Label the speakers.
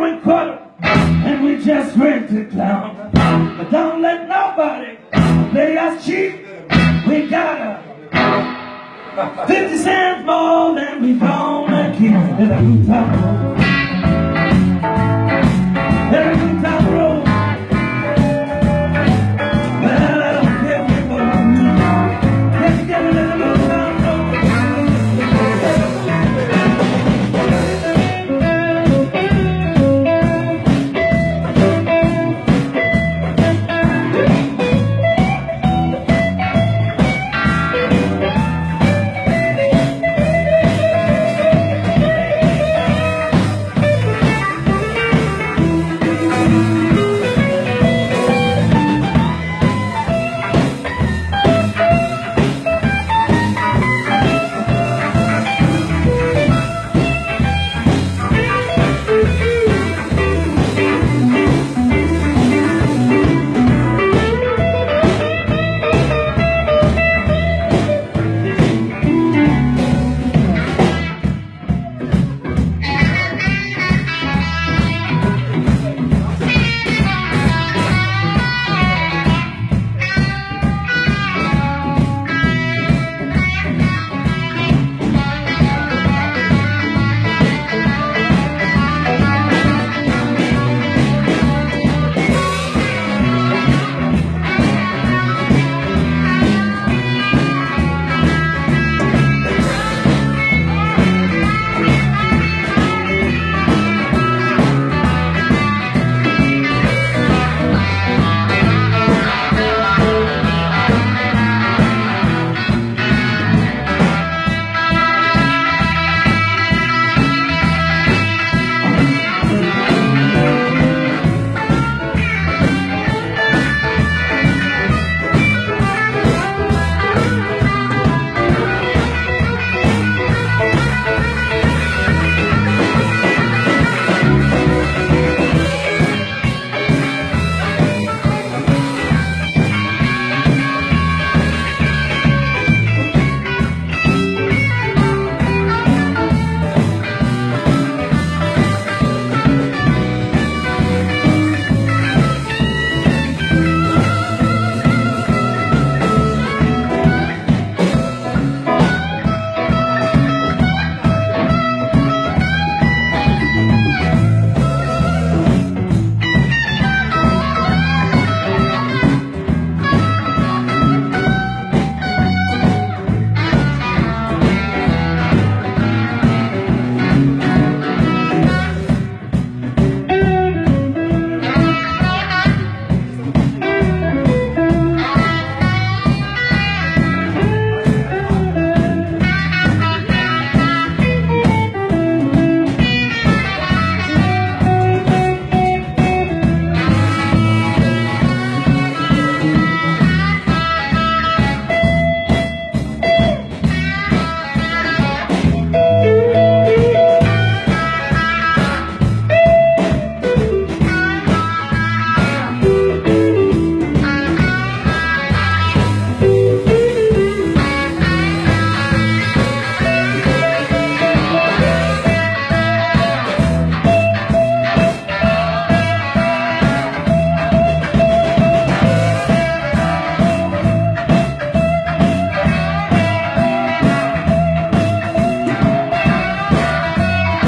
Speaker 1: and we just rent it down. But don't let nobody play us cheap. We got a 50 cents more than we gonna keep.